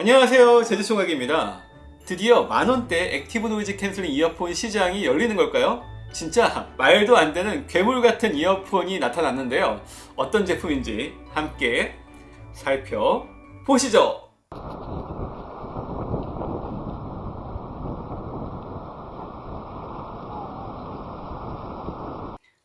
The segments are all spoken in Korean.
안녕하세요 제주총각입니다. 드디어 만원대 active noise canceling 이어폰 시장이 열리는 걸까요? 진짜 말도 안 되는 괴물 같은 이어폰이 나타났는데요. 어떤 제품인지 함께 살펴보시죠.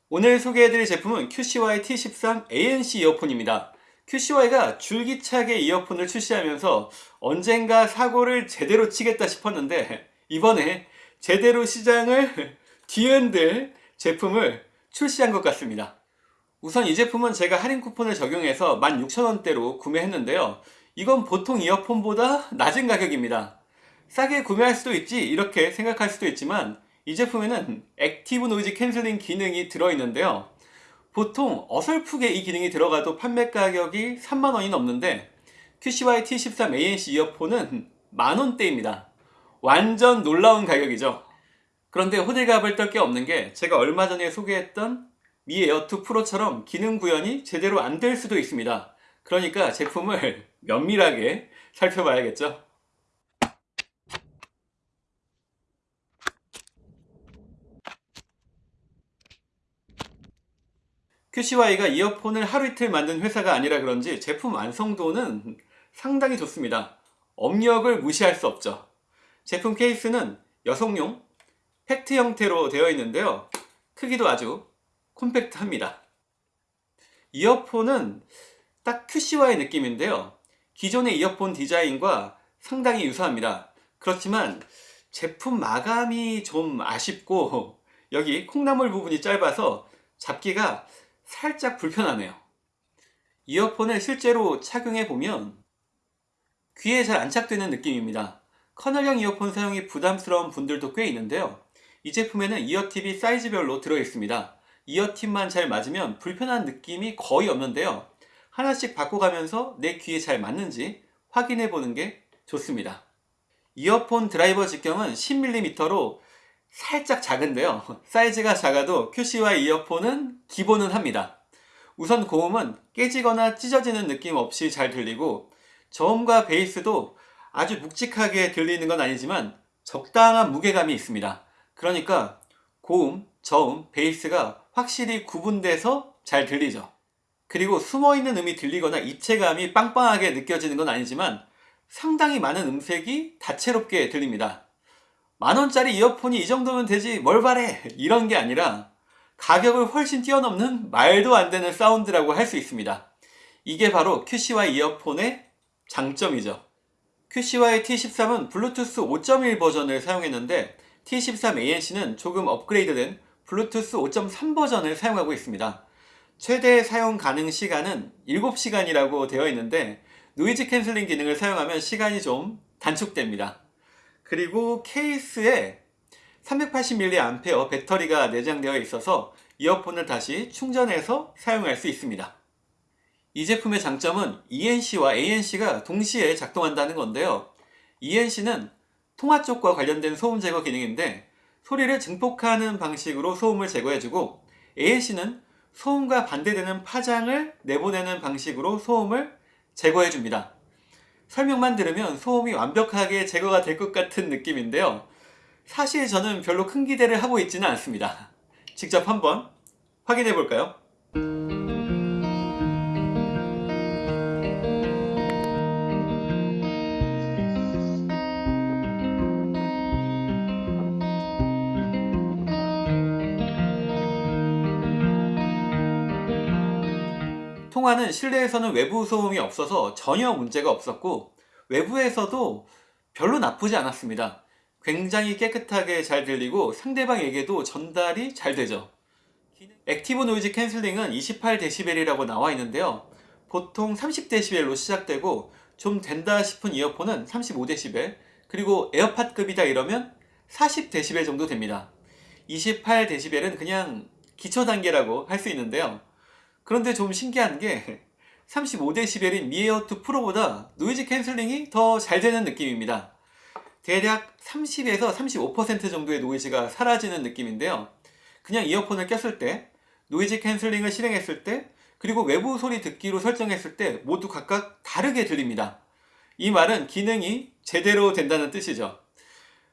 오늘 소개해드릴 제품은 QCY T13 ANC 이어폰입니다 QCY가 줄기차게 이어폰을 출시하면서 언젠가 사고를 제대로 치겠다 싶었는데 이번에 제대로 시장을 뒤흔들 제품을 출시한 것 같습니다. 우선 이 제품은 제가 할인 쿠폰을 적용해서 16,000원대로 구매했는데요. 이건 보통 이어폰보다 낮은 가격입니다. 싸게 구매할 수도 있지 이렇게 생각할 수도 있지만 이 제품에는 active noise canceling 기능이 들어있는데요. 보통 어설프게 이 기능이 들어가도 판매 가격이 3만원이 넘는데 QCY T13 ANC 이어폰은 만원대입니다. 완전 놀라운 가격이죠. 그런데 호들갑을 떨 게 없는 게 제가 얼마 전에 소개했던 미 에어2 프로처럼 기능 구현이 제대로 안 될 수도 있습니다. 그러니까 제품을 면밀하게 살펴봐야겠죠. QCY가 이어폰을 하루 이틀 만든 회사가 아니라 그런지 제품 완성도는 상당히 좋습니다. 업력을 무시할 수 없죠. 제품 케이스는 여성용 팩트 형태로 되어 있는데요. 크기도 아주 콤팩트합니다. 이어폰은 딱 QCY 느낌인데요. 기존의 이어폰 디자인과 상당히 유사합니다. 그렇지만 제품 마감이 좀 아쉽고 여기 콩나물 부분이 짧아서 잡기가 살짝 불편하네요. 이어폰을 실제로 착용해 보면 귀에 잘 안착되는 느낌입니다. 커널형 이어폰 사용이 부담스러운 분들도 꽤 있는데요. 이 제품에는 이어팁이 사이즈별로 들어있습니다. 이어팁만 잘 맞으면 불편한 느낌이 거의 없는데요. 하나씩 바꿔가면서 내 귀에 잘 맞는지 확인해 보는 게 좋습니다. 이어폰 드라이버 직경은 10mm로 살짝 작은데요. 사이즈가 작아도 QCY 이어폰은 기본은 합니다. 우선 고음은 깨지거나 찢어지는 느낌 없이 잘 들리고 저음과 베이스도 아주 묵직하게 들리는 건 아니지만 적당한 무게감이 있습니다. 그러니까 고음, 저음, 베이스가 확실히 구분돼서 잘 들리죠. 그리고 숨어있는 음이 들리거나 입체감이 빵빵하게 느껴지는 건 아니지만 상당히 많은 음색이 다채롭게 들립니다 만원짜리 이어폰이 이 정도면 되지 뭘 바래? 이런 게 아니라 가격을 훨씬 뛰어넘는 말도 안 되는 사운드라고 할 수 있습니다. 이게 바로 QCY 이어폰의 장점이죠. QCY T13은 블루투스 5.1 버전을 사용했는데 T13 ANC는 조금 업그레이드된 블루투스 5.3 버전을 사용하고 있습니다. 최대 사용 가능 시간은 7시간이라고 되어 있는데 noise canceling 기능을 사용하면 시간이 좀 단축됩니다 그리고 케이스에 380mAh 배터리가 내장되어 있어서 이어폰을 다시 충전해서 사용할 수 있습니다. 이 제품의 장점은 ENC와 ANC가 동시에 작동한다는 건데요. ENC는 통화 쪽과 관련된 소음 제거 기능인데 소리를 증폭하는 방식으로 소음을 제거해주고 ANC는 소음과 반대되는 파장을 내보내는 방식으로 소음을 제거해줍니다. 설명만 들으면 소음이 완벽하게 제거가 될 것 같은 느낌인데요. 사실 저는 별로 큰 기대를 하고 있지는 않습니다. 직접 한번 확인해 볼까요? 통화는 실내에서는 외부 소음이 없어서 전혀 문제가 없었고 외부에서도 별로 나쁘지 않았습니다. 굉장히 깨끗하게 잘 들리고 상대방에게도 전달이 잘 되죠. active noise canceling은 28dB이라고 나와 있는데요. 보통 30dB로 시작되고 좀 된다 싶은 이어폰은 35dB 그리고 에어팟급이다 이러면 40dB 정도 됩니다. 28dB는 그냥 기초 단계라고 할 수 있는데요. 그런데 좀 신기한 게 35dB인 미에어2 프로보다 noise canceling이 더 잘 되는 느낌입니다. 대략 30에서 35% 정도의 노이즈가 사라지는 느낌인데요. 그냥 이어폰을 꼈을 때, noise canceling을 실행했을 때, 그리고 외부 소리 듣기로 설정했을 때 모두 각각 다르게 들립니다. 이 말은 기능이 제대로 된다는 뜻이죠.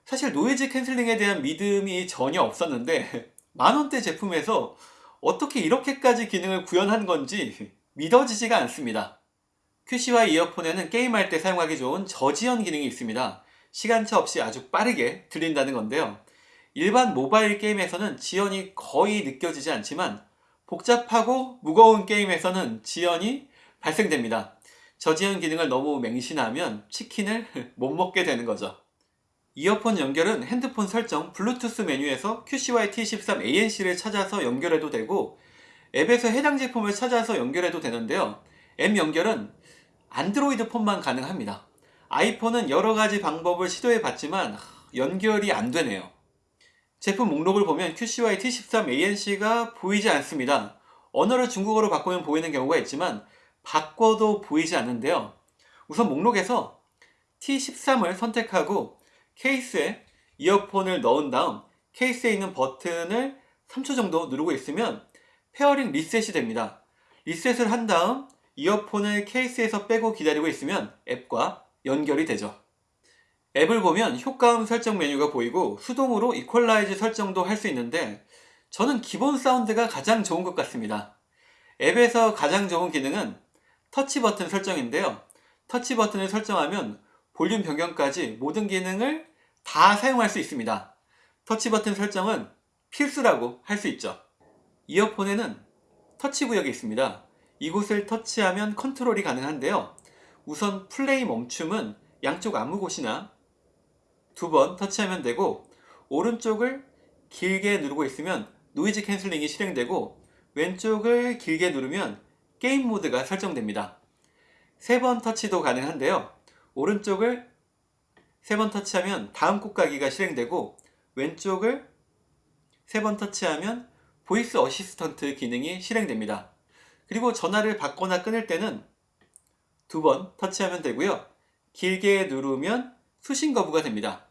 사실 noise canceling에 대한 믿음이 전혀 없었는데 만원대 제품에서 어떻게 이렇게까지 기능을 구현한 건지 믿어지지가 않습니다. QCY 이어폰에는 게임할 때 사용하기 좋은 저지연 기능이 있습니다. 시간차 없이 아주 빠르게 들린다는 건데요. 일반 모바일 게임에서는 지연이 거의 느껴지지 않지만 복잡하고 무거운 게임에서는 지연이 발생됩니다. 저지연 기능을 너무 맹신하면 치킨을 못 먹게 되는 거죠. 이어폰 연결은 핸드폰 설정 블루투스 메뉴에서 QCY T13 ANC를 찾아서 연결해도 되고 앱에서 해당 제품을 찾아서 연결해도 되는데요. 앱 연결은 안드로이드 폰만 가능합니다. 아이폰은 여러가지 방법을 시도해 봤지만 연결이 안 되네요. 제품 목록을 보면 QCY T13 ANC가 보이지 않습니다. 언어를 중국어로 바꾸면 보이는 경우가 있지만 바꿔도 보이지 않는데요. 우선 목록에서 T13을 선택하고 케이스에 이어폰을 넣은 다음 케이스에 있는 버튼을 3초 정도 누르고 있으면 pairing 리셋이 됩니다. 리셋을 한 다음 이어폰을 케이스에서 빼고 기다리고 있으면 앱과 연결이 되죠. 앱을 보면 효과음 설정 메뉴가 보이고 수동으로 equalize 설정도 할 수 있는데 저는 기본 사운드가 가장 좋은 것 같습니다. 앱에서 가장 좋은 기능은 터치 버튼 설정인데요. 터치 버튼을 설정하면 볼륨 변경까지 모든 기능을 다 사용할 수 있습니다. 터치 버튼 설정은 필수라고 할 수 있죠. 이어폰에는 터치 구역이 있습니다. 이곳을 터치하면 컨트롤이 가능한데요. 우선 플레이 멈춤은 양쪽 아무 곳이나 두 번 터치하면 되고 오른쪽을 길게 누르고 있으면 noise cancelling이 실행되고 왼쪽을 길게 누르면 게임 모드가 설정됩니다. 세 번 터치도 가능한데요. 오른쪽을 세 번 터치하면 다음 곡 가기가 실행되고 왼쪽을 세 번 터치하면 voice assistant 기능이 실행됩니다. 그리고 전화를 받거나 끊을 때는 두 번 터치하면 되고요. 길게 누르면 수신 거부가 됩니다.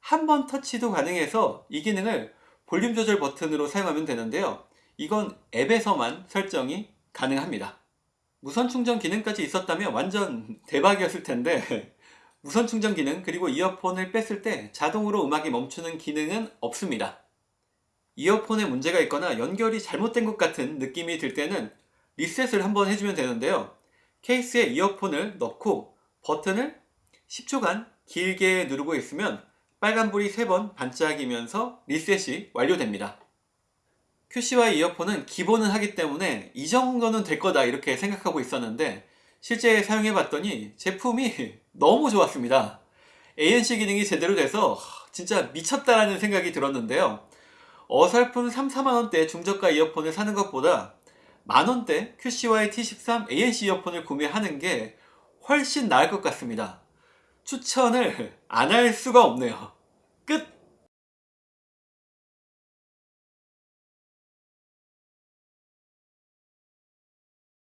한 번 터치도 가능해서 이 기능을 볼륨 조절 버튼으로 사용하면 되는데요. 이건 앱에서만 설정이 가능합니다. 무선 충전 기능까지 있었다면 완전 대박이었을 텐데 무선 충전 기능 그리고 이어폰을 뺐을 때 자동으로 음악이 멈추는 기능은 없습니다. 이어폰에 문제가 있거나 연결이 잘못된 것 같은 느낌이 들 때는 리셋을 한번 해주면 되는데요. 케이스에 이어폰을 넣고 버튼을 10초간 길게 누르고 있으면 빨간불이 3번 반짝이면서 리셋이 완료됩니다. QCY 이어폰은 기본은 하기 때문에 이 정도는 될 거다 이렇게 생각하고 있었는데 실제 사용해 봤더니 제품이 너무 좋았습니다. ANC 기능이 제대로 돼서 진짜 미쳤다라는 생각이 들었는데요. 어설픈 3, 4만원대 중저가 이어폰을 사는 것보다 만원대 QCY T13 ANC 이어폰을 구매하는 게 훨씬 나을 것 같습니다. 추천을 안 할 수가 없네요. 끝!